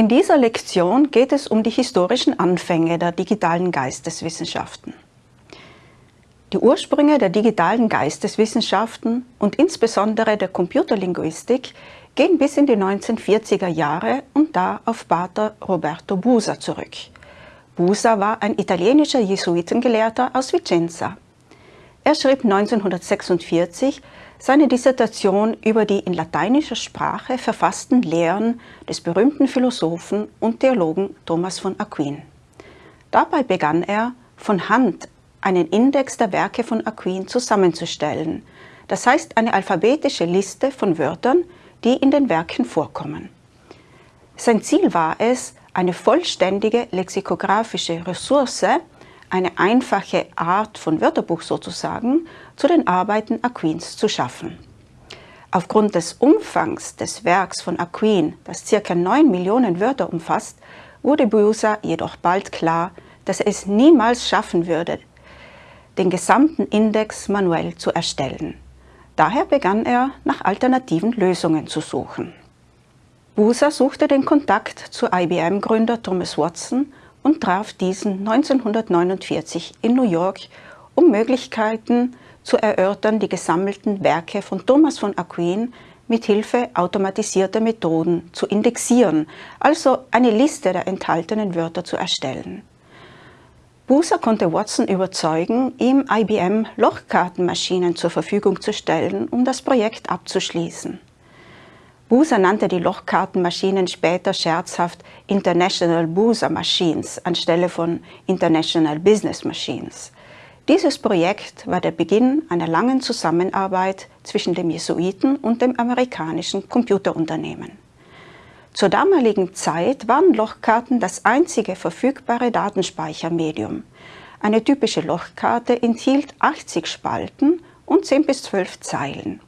In dieser Lektion geht es um die historischen Anfänge der digitalen Geisteswissenschaften. Die Ursprünge der digitalen Geisteswissenschaften und insbesondere der Computerlinguistik gehen bis in die 1940er Jahre und da auf Pater Roberto Busa zurück. Busa war ein italienischer Jesuitengelehrter aus Vicenza. Er schrieb 1946 seine Dissertation über die in lateinischer Sprache verfassten Lehren des berühmten Philosophen und Theologen Thomas von Aquin. Dabei begann er, von Hand einen Index der Werke von Aquin zusammenzustellen, das heißt eine alphabetische Liste von Wörtern, die in den Werken vorkommen. Sein Ziel war es, eine vollständige lexikografische Ressource, eine einfache Art von Wörterbuch sozusagen, zu den Arbeiten Aquins zu schaffen. Aufgrund des Umfangs des Werks von Aquin, das ca. 9 Millionen Wörter umfasst, wurde Busa jedoch bald klar, dass er es niemals schaffen würde, den gesamten Index manuell zu erstellen. Daher begann er, nach alternativen Lösungen zu suchen. Busa suchte den Kontakt zu IBM-Gründer Thomas Watson und traf diesen 1949 in New York, um Möglichkeiten zu erörtern, die gesammelten Werke von Thomas von Aquin mit Hilfe automatisierter Methoden zu indexieren, also eine Liste der enthaltenen Wörter zu erstellen. Buser konnte Watson überzeugen, ihm IBM Lochkartenmaschinen zur Verfügung zu stellen, um das Projekt abzuschließen. Buser nannte die Lochkartenmaschinen später scherzhaft International Buser Machines anstelle von International Business Machines. Dieses Projekt war der Beginn einer langen Zusammenarbeit zwischen dem Jesuiten und dem amerikanischen Computerunternehmen. Zur damaligen Zeit waren Lochkarten das einzige verfügbare Datenspeichermedium. Eine typische Lochkarte enthielt 80 Spalten und 10 bis 12 Zeilen.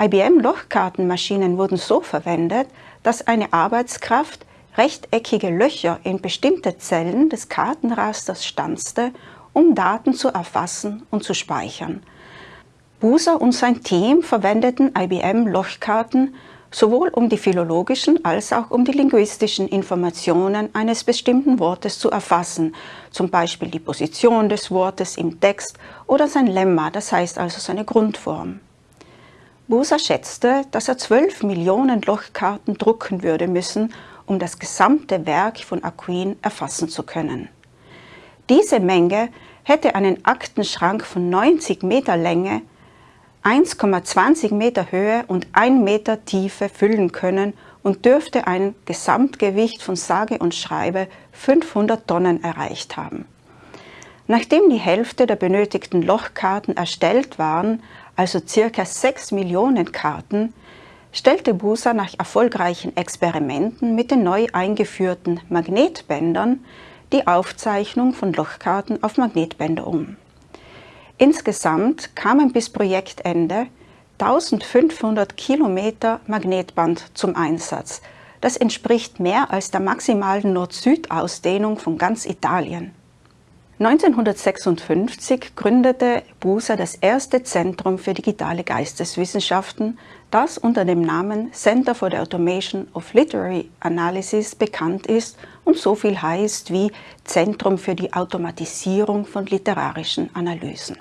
IBM-Lochkartenmaschinen wurden so verwendet, dass eine Arbeitskraft rechteckige Löcher in bestimmte Zellen des Kartenrasters stanzte, um Daten zu erfassen und zu speichern. Buser und sein Team verwendeten IBM-Lochkarten sowohl um die philologischen als auch um die linguistischen Informationen eines bestimmten Wortes zu erfassen, zum Beispiel die Position des Wortes im Text oder sein Lemma, das heißt also seine Grundform. Buser schätzte, dass er 12 Millionen Lochkarten drucken würde müssen, um das gesamte Werk von Aquin erfassen zu können. Diese Menge hätte einen Aktenschrank von 90 Meter Länge 1,20 Meter Höhe und 1 Meter Tiefe füllen können und dürfte ein Gesamtgewicht von sage und schreibe 500 Tonnen erreicht haben. Nachdem die Hälfte der benötigten Lochkarten erstellt waren, also circa 6 Millionen Karten, stellte Busa nach erfolgreichen Experimenten mit den neu eingeführten Magnetbändern die Aufzeichnung von Lochkarten auf Magnetbänder um. Insgesamt kamen bis Projektende 1500 Kilometer Magnetband zum Einsatz. Das entspricht mehr als der maximalen Nord-Süd-Ausdehnung von ganz Italien. 1956 gründete Buser das erste Zentrum für digitale Geisteswissenschaften, das unter dem Namen Center for the Automation of Literary Analysis bekannt ist und so viel heißt wie Zentrum für die Automatisierung von literarischen Analysen.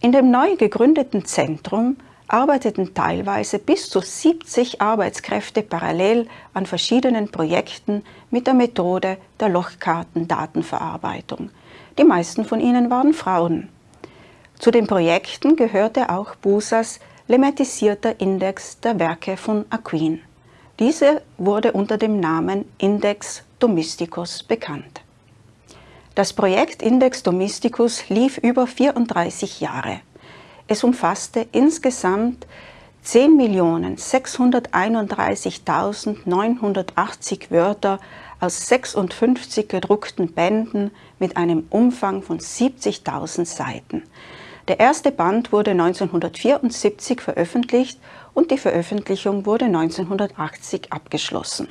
In dem neu gegründeten Zentrum arbeiteten teilweise bis zu 70 Arbeitskräfte parallel an verschiedenen Projekten mit der Methode der Lochkartendatenverarbeitung. Die meisten von ihnen waren Frauen. Zu den Projekten gehörte auch Busas lemmatisierter Index der Werke von Aquin. Diese wurde unter dem Namen Index Domesticus bekannt. Das Projekt Index Domesticus lief über 34 Jahre. Es umfasste insgesamt 10.631.980 Wörter aus 56 gedruckten Bänden mit einem Umfang von 70.000 Seiten. Der erste Band wurde 1974 veröffentlicht und die Veröffentlichung wurde 1980 abgeschlossen.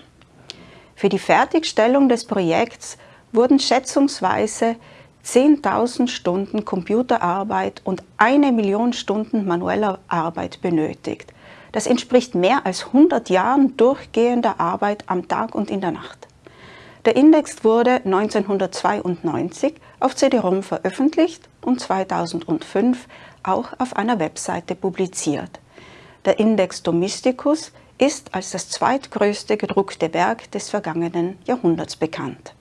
Für die Fertigstellung des Projekts wurden schätzungsweise 10.000 Stunden Computerarbeit und eine Million Stunden manueller Arbeit benötigt. Das entspricht mehr als 100 Jahren durchgehender Arbeit am Tag und in der Nacht. Der Index wurde 1992 auf CD-ROM veröffentlicht und 2005 auch auf einer Webseite publiziert. Der Index Domesticus ist als das zweitgrößte gedruckte Werk des vergangenen Jahrhunderts bekannt.